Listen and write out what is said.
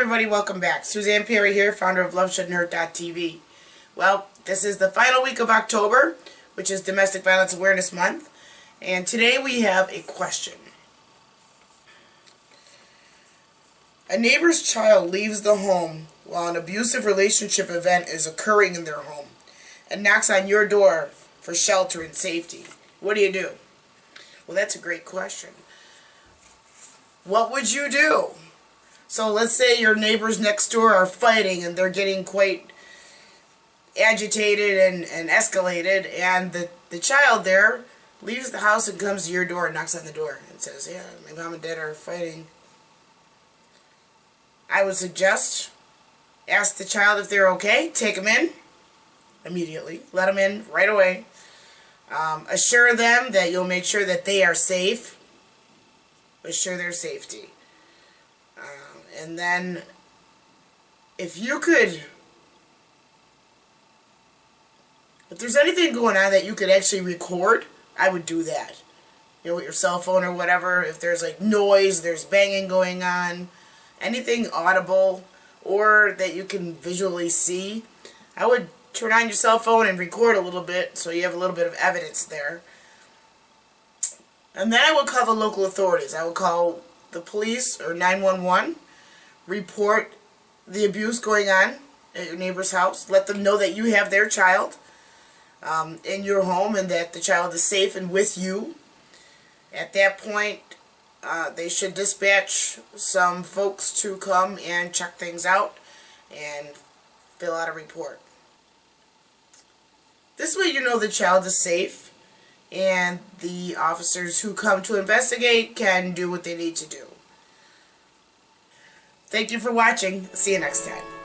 everybody, welcome back. Suzanne Perry here, founder of LoveShouldn'tHurt.tv. Well, this is the final week of October, which is Domestic Violence Awareness Month. And today we have a question. A neighbor's child leaves the home while an abusive relationship event is occurring in their home and knocks on your door for shelter and safety. What do you do? Well, that's a great question. What would you do? So let's say your neighbors next door are fighting and they're getting quite agitated and, and escalated and the, the child there leaves the house and comes to your door and knocks on the door and says, yeah, my mom and dad are fighting. I would suggest ask the child if they're okay, take them in immediately, let them in right away. Um, assure them that you'll make sure that they are safe. Assure their safety. Um, and then, if you could, if there's anything going on that you could actually record, I would do that. You know, with your cell phone or whatever, if there's like noise, there's banging going on, anything audible, or that you can visually see, I would turn on your cell phone and record a little bit so you have a little bit of evidence there. And then I would call the local authorities. I would call the police or 911, report the abuse going on at your neighbor's house, let them know that you have their child um, in your home and that the child is safe and with you. At that point, uh, they should dispatch some folks to come and check things out and fill out a report. This way you know the child is safe and the officers who come to investigate can do what they need to do. Thank you for watching. See you next time.